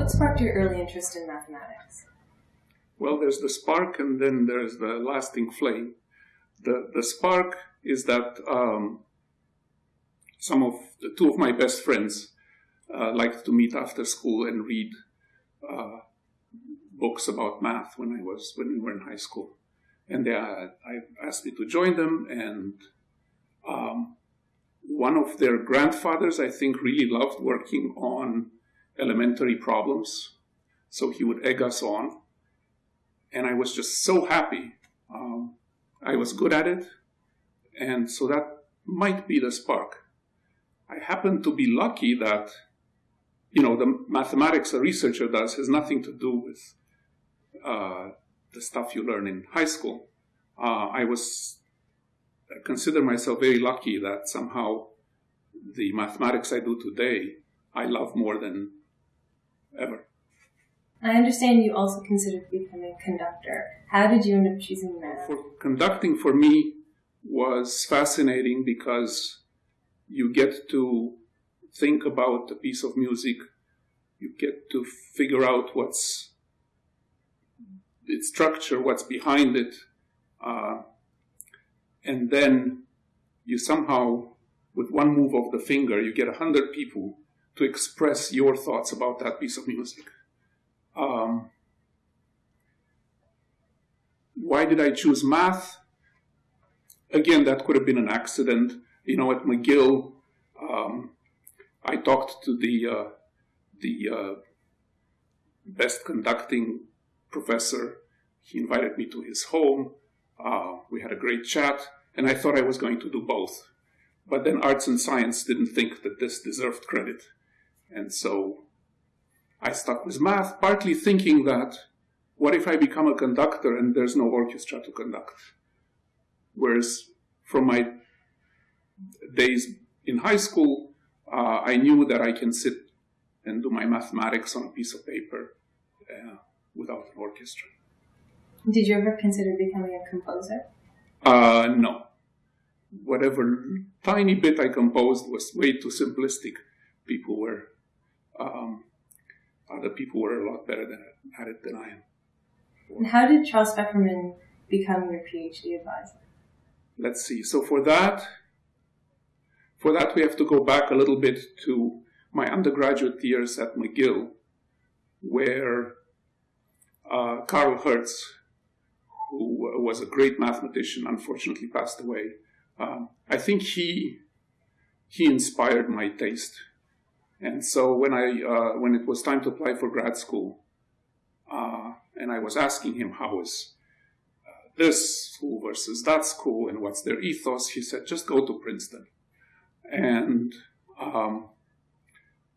What sparked your early interest in mathematics? Well, there's the spark and then there's the lasting flame. The, the spark is that um, some of the two of my best friends uh, liked to meet after school and read uh, books about math when I was when we were in high school, and they uh, I asked me to join them. And um, one of their grandfathers, I think, really loved working on elementary problems, so he would egg us on, and I was just so happy. Um, I was good at it, and so that might be the spark. I happen to be lucky that, you know, the mathematics a researcher does has nothing to do with uh, the stuff you learn in high school. Uh, I was I consider myself very lucky that somehow the mathematics I do today I love more than ever. I understand you also considered becoming a conductor. How did you end up choosing that? For conducting for me was fascinating because you get to think about a piece of music, you get to figure out what's its structure, what's behind it, uh, and then you somehow, with one move of the finger, you get a hundred people to express your thoughts about that piece of music. Um, why did I choose math? Again, that could have been an accident you know, at McGill, um, I talked to the uh, the uh, best conducting professor. He invited me to his home. Uh, we had a great chat, and I thought I was going to do both. But then arts and science didn't think that this deserved credit. And so I stuck with math, partly thinking that what if I become a conductor and there's no orchestra to conduct? Whereas from my days in high school, uh, I knew that I can sit and do my mathematics on a piece of paper uh, without an orchestra. Did you ever consider becoming a composer? Uh, no. Whatever tiny bit I composed was way too simplistic. People were, um, other people were a lot better than, at it than I am. And how did Charles Fefferman become your PhD advisor? Let's see. So for that, for that, we have to go back a little bit to my undergraduate years at McGill, where uh, Carl Herz, who was a great mathematician, unfortunately passed away. Um, I think he he inspired my taste, and so when I uh, when it was time to apply for grad school, uh, and I was asking him how is uh, this school versus that school and what's their ethos, he said just go to Princeton. And um,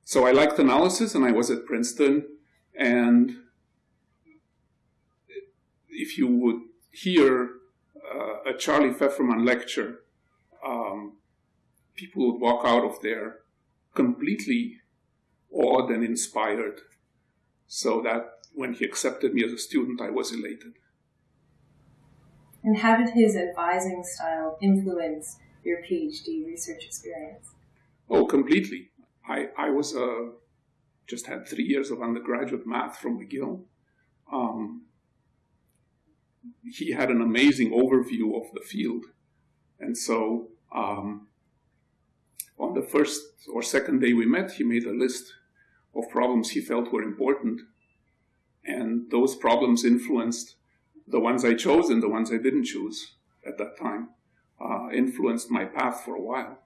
so I liked analysis, and I was at Princeton. And if you would hear uh, a Charlie Fefferman lecture, um, people would walk out of there completely awed and inspired. So that when he accepted me as a student, I was elated. And how did his advising style influence your PhD research experience? Oh, completely. I, I was uh, just had three years of undergraduate math from McGill. Um, he had an amazing overview of the field. And so um, on the first or second day we met, he made a list of problems he felt were important. And those problems influenced the ones I chose and the ones I didn't choose at that time uh, influenced my path for a while.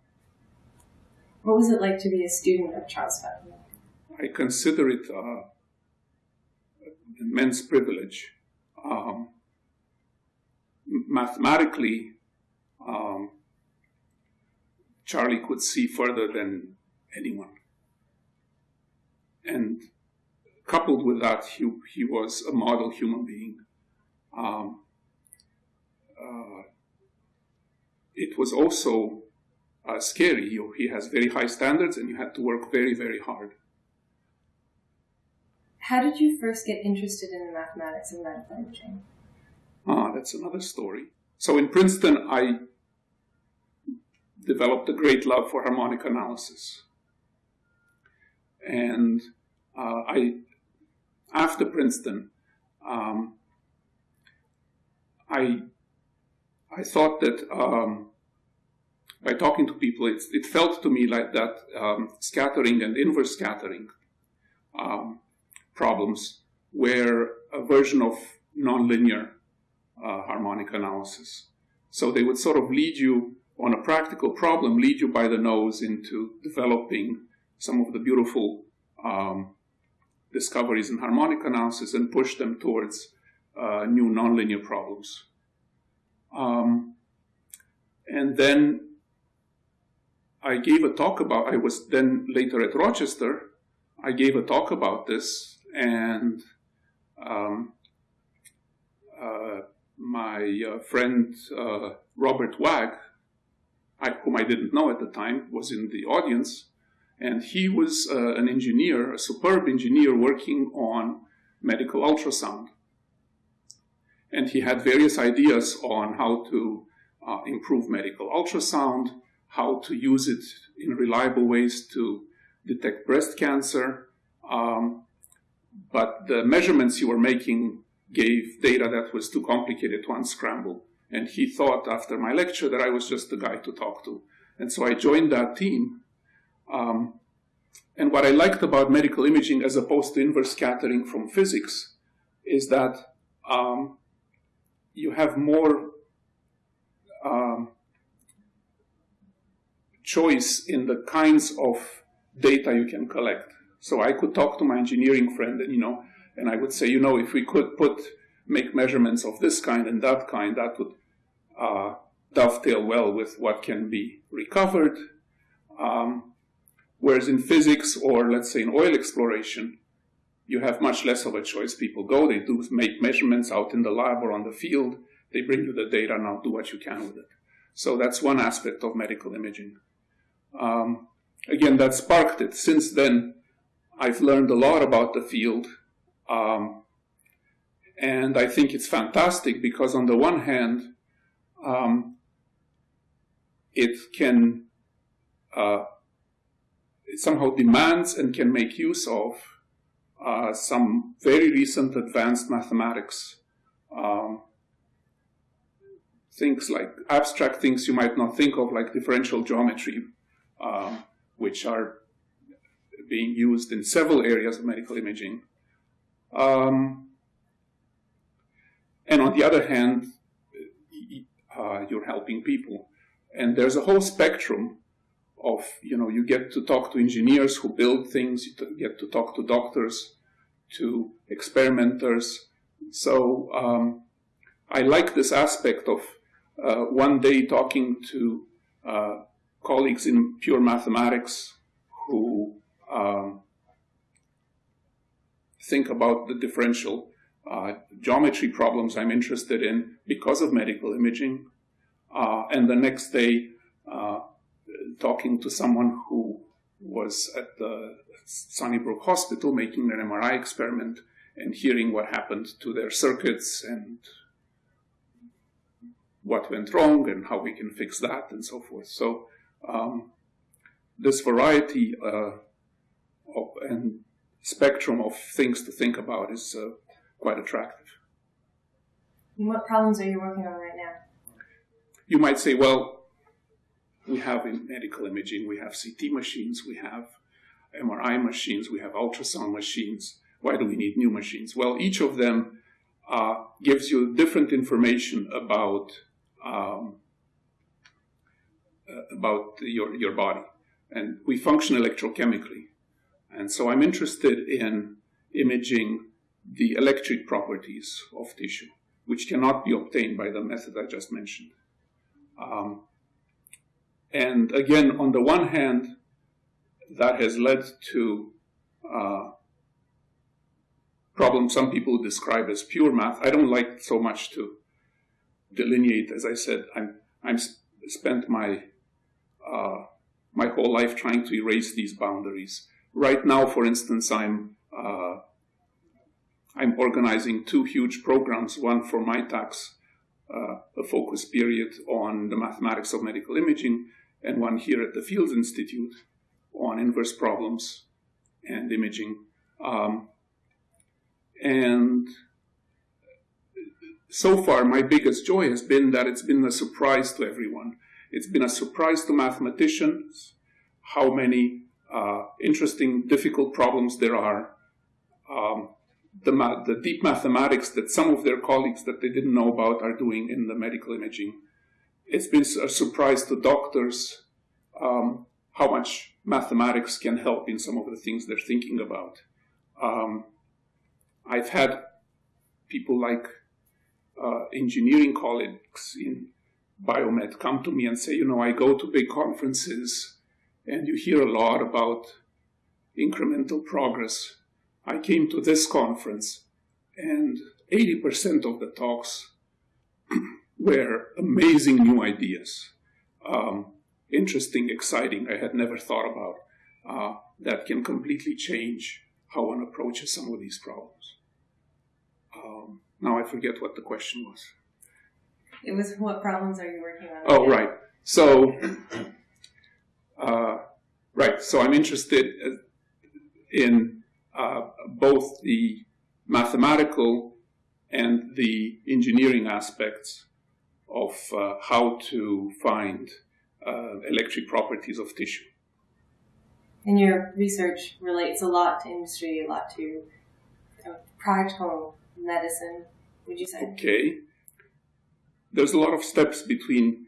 What was it like to be a student of Charles Fefferman? I consider it uh, an immense privilege. Um, mathematically, um, Charlie could see further than anyone. And coupled with that, he, he was a model human being. Um, uh, it was also uh, scary. You, he has very high standards, and you had to work very, very hard. How did you first get interested in the mathematics of math imaging? Ah, that's another story. So in Princeton, I developed a great love for harmonic analysis. And uh, I after Princeton, um, I I thought that um, by talking to people, it, it, felt to me like that um, scattering and inverse scattering um, problems were a version of nonlinear uh, harmonic analysis. So they would sort of lead you on a practical problem, lead you by the nose into developing some of the beautiful um, discoveries in harmonic analysis and push them towards uh, new nonlinear problems. Um, and then I gave a talk about, I was then later at Rochester, I gave a talk about this, and um, uh, my uh, friend uh, Robert Waag, I, whom I didn't know at the time, was in the audience, and he was uh, an engineer, a superb engineer working on medical ultrasound. And he had various ideas on how to uh, improve medical ultrasound, how to use it in reliable ways to detect breast cancer. Um, but the measurements you were making gave data that was too complicated to unscramble. And he thought after my lecture that I was just the guy to talk to. And so I joined that team. Um, and what I liked about medical imaging as opposed to inverse scattering from physics is that um, you have more um, choice in the kinds of data you can collect. So I could talk to my engineering friend and, you know, and I would say, you know, if we could put, make measurements of this kind and that kind, that would uh, dovetail well with what can be recovered. Um, whereas in physics or let's say in oil exploration, you have much less of a choice. People go, they do make measurements out in the lab or on the field. They bring you the data, now do what you can with it. So that's one aspect of medical imaging. Um, again, that sparked it. Since then, I've learned a lot about the field. Um, and I think it's fantastic because, on the one hand, um, it can uh, it somehow demands and can make use of uh, some very recent advanced mathematics. Um, things like abstract things you might not think of, like differential geometry, um, which are being used in several areas of medical imaging. Um, and on the other hand, uh, you're helping people. And there's a whole spectrum of, you know, you get to talk to engineers who build things, you get to talk to doctors, to experimenters. So um, I like this aspect of uh, one day talking to uh, colleagues in pure mathematics who um, think about the differential uh, geometry problems I'm interested in because of medical imaging. Uh, and the next day, uh, talking to someone who was at the Sunnybrook Hospital making an MRI experiment and hearing what happened to their circuits and what went wrong and how we can fix that and so forth. So um, this variety uh, of, and spectrum of things to think about is uh, quite attractive. And what problems are you working on right now? You might say, well, we have in medical imaging, we have CT machines, we have MRI machines, we have ultrasound machines. Why do we need new machines? Well, each of them uh, gives you different information about um, uh, about your your body, and we function electrochemically. And so, I'm interested in imaging the electric properties of tissue, which cannot be obtained by the method I just mentioned. Um, and again, on the one hand, that has led to uh, problems some people describe as pure math. I don't like so much to delineate. As I said, I'm I'm spent my uh, my whole life trying to erase these boundaries. Right now, for instance, I'm uh, I'm organizing two huge programs. One for Mitacs, uh, a focus period on the mathematics of medical imaging, and one here at the Fields Institute on inverse problems and imaging. Um, And so far, my biggest joy has been that it's been a surprise to everyone. It's been a surprise to mathematicians how many uh, interesting, difficult problems there are. Um, the, the deep mathematics that some of their colleagues that they didn't know about are doing in the medical imaging. It's been a surprise to doctors um, how much mathematics can help in some of the things they're thinking about. Um, I've had people like uh, engineering colleagues in biomed come to me and say, you know, I go to big conferences and you hear a lot about incremental progress. I came to this conference and 80% of the talks were amazing new ideas. Um, interesting, exciting, I had never thought about, uh, that can completely change how one approaches some of these problems. Um, now I forget what the question was. It was what problems are you working on? Oh, right. So, uh, right. So I'm interested uh, in uh, both the mathematical and the engineering aspects of uh, how to find uh, electric properties of tissue. And your research relates a lot to industry, a lot to uh, practical medicine, would you say? Okay. There's a lot of steps between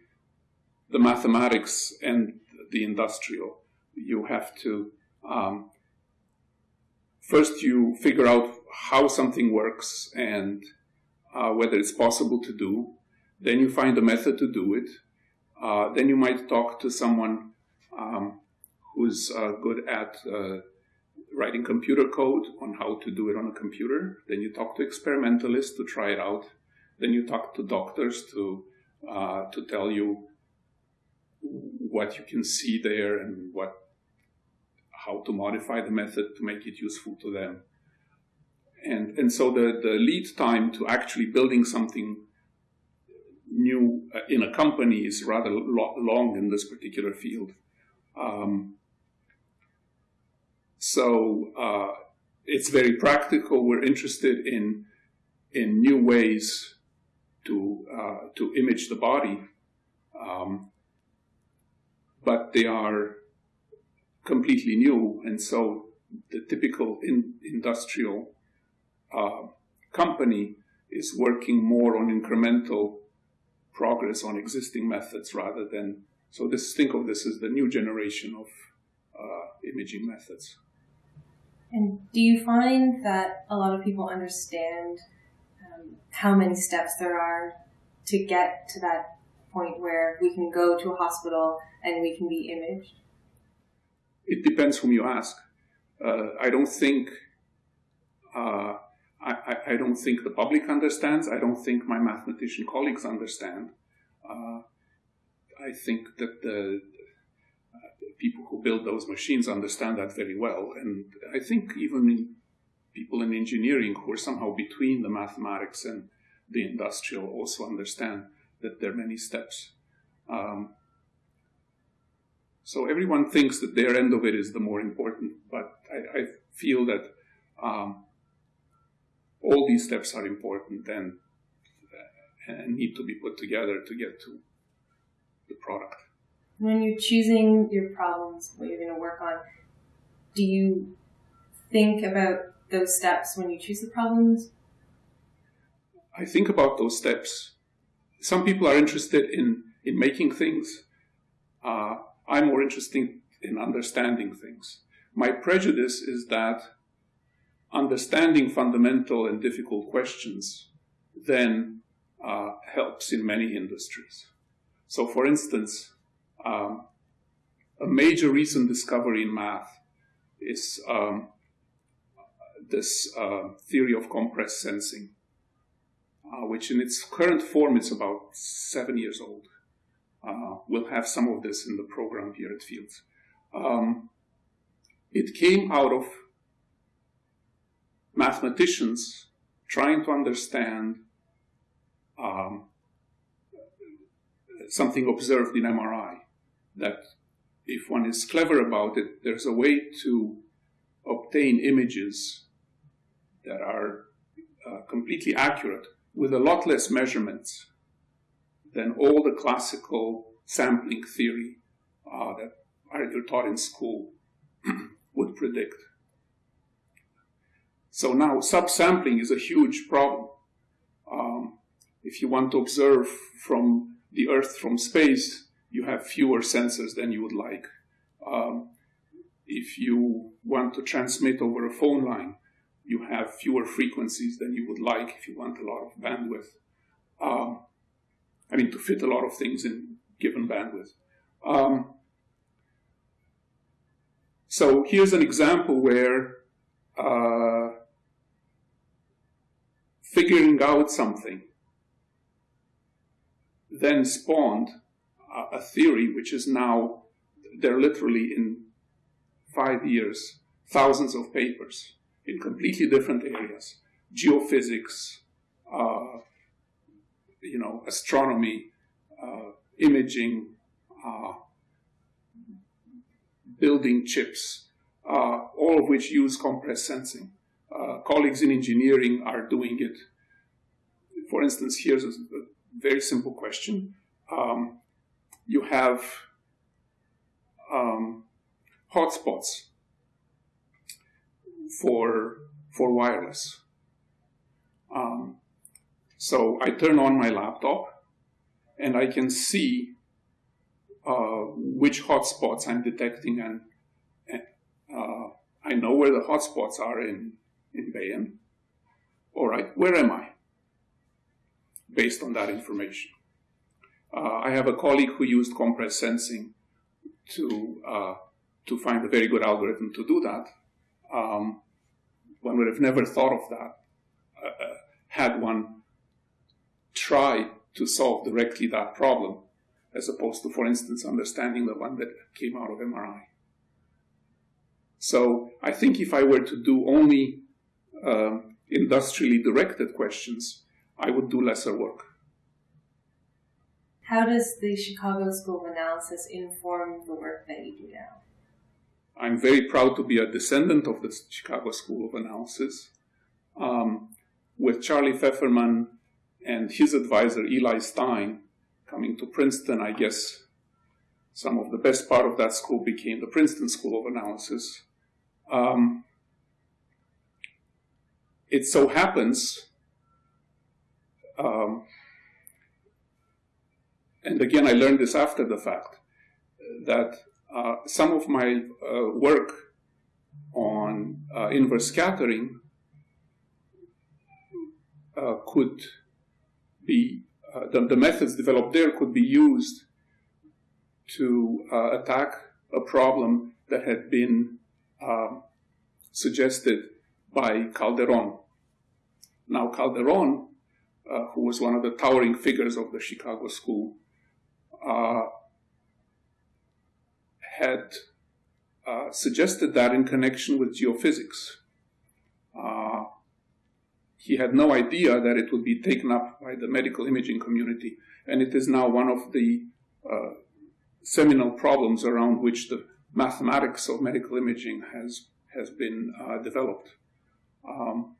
the mathematics and the industrial. You have to um, first you figure out how something works and uh, whether it's possible to do. Then you find a method to do it. Uh, then you might talk to someone um, who's uh, good at uh, writing computer code on how to do it on a computer. Then you talk to experimentalists to try it out. Then you talk to doctors to uh, to tell you what you can see there and what how to modify the method to make it useful to them. And and so the the lead time to actually building something new uh, in a company is rather lo- long in this particular field. Um, so uh, it's very practical. We're interested in in new ways to uh, to image the body, um, but they are completely new, and so the typical in, industrial uh, company is working more on incremental progress on existing methods rather than so this think of this as the new generation of uh, imaging methods. And do you find that a lot of people understand um, how many steps there are to get to that point where we can go to a hospital and we can be imaged? It depends whom you ask. Uh, I don't think uh, I, I, don't think the public understands. I don't think my mathematician colleagues understand. Uh, I think that the people who build those machines understand that very well. And I think even people in engineering who are somehow between the mathematics and the industrial also understand that there are many steps. Um, so everyone thinks that their end of it is the more important, but I, I feel that um, all these steps are important and, and need to be put together to get to the product when you're choosing your problems, what you're going to work on, do you think about those steps when you choose the problems? I think about those steps. Some people are interested in, in making things. Uh, I'm more interested in understanding things. My prejudice is that understanding fundamental and difficult questions then uh, helps in many industries. So, for instance, um, a major recent discovery in math is um, this uh, theory of compressed sensing, uh, which in its current form is about seven years old. Uh, we'll have some of this in the program here at Fields. Um, it came out of mathematicians trying to understand um, something observed in MRI that if one is clever about it, there's a way to obtain images that are uh, completely accurate with a lot less measurements than all the classical sampling theory uh, that are taught in school would predict. So now subsampling is a huge problem. Um, if you want to observe from the Earth from space, you have fewer sensors than you would like. Um, if you want to transmit over a phone line, you have fewer frequencies than you would like if you want a lot of bandwidth. Um, I mean, to fit a lot of things in given bandwidth. Um, so here's an example where uh, figuring out something then spawned a, a theory which is now, they're literally in five years, thousands of papers in completely different areas geophysics, uh, you know, astronomy, uh, imaging, uh, building chips, uh, all of which use compressed sensing. Uh, colleagues in engineering are doing it. For instance, here's a, very simple question. Um, you have um, hotspots for for wireless. Um, so I turn on my laptop, and I can see uh, which hotspots I'm detecting, and, uh, I know where the hotspots are in in Bayonne. All right, where am I? Based on that information. Uh, I have a colleague who used compressed sensing to uh, to find a very good algorithm to do that. Um, one would have never thought of that uh, uh, had one tried to solve directly that problem, as opposed to, for instance, understanding the one that came out of MRI. So I think if I were to do only uh, industrially directed questions, I would do lesser work. How does the Chicago School of Analysis inform the work that you do now? I'm very proud to be a descendant of the Chicago School of Analysis. Um, with Charlie Fefferman and his advisor Eli Stein coming to Princeton, I guess some of the best part of that school became the Princeton School of Analysis. Um, it so happens um, and again, I learned this after the fact, that uh, some of my uh, work on uh, inverse scattering uh, could be, uh, the, the, methods developed there could be used to uh, attack a problem that had been um, suggested by Calderon. Now, Calderon, who was one of the towering figures of the Chicago School, uh, had uh, suggested that in connection with geophysics. He had no idea that it would be taken up by the medical imaging community, and it is now one of the uh, seminal problems around which the mathematics of medical imaging has has been uh, developed. Um,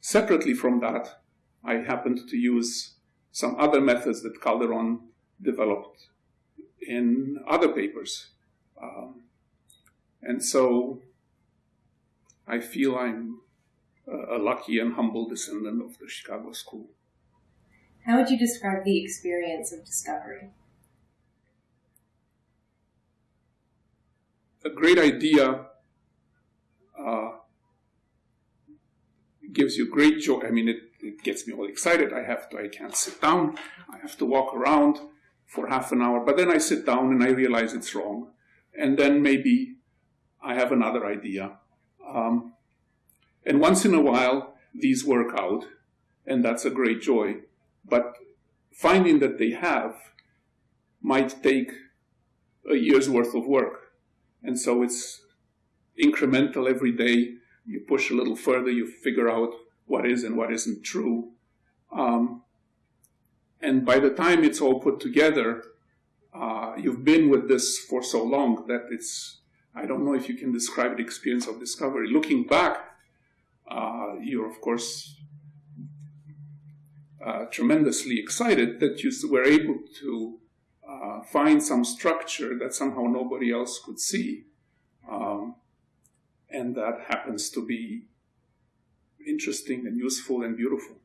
separately from that, I happened to use some other methods that Calderon developed in other papers. Um, and so I feel I'm a lucky and humble descendant of the Chicago School. How would you describe the experience of discovery? A great idea uh, gives you great joy. I mean, it, it gets me all excited. I have to, I can't sit down. I have to walk around for half an hour, but then I sit down and I realize it's wrong. And then maybe I have another idea. Um, and once in a while, these work out, and that's a great joy. But finding that they have might take a year's worth of work. And so it's incremental every day. You push a little further, you figure out what is and what isn't true. Um, and by the time it's all put together, uh, you've been with this for so long that it's, I don't know if you can describe the experience of discovery. Looking back, uh, you're of course uh, tremendously excited that you were able to uh, find some structure that somehow nobody else could see. Um, and that happens to be interesting and useful and beautiful.